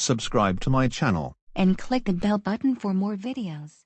subscribe to my channel, and click the bell button for more videos.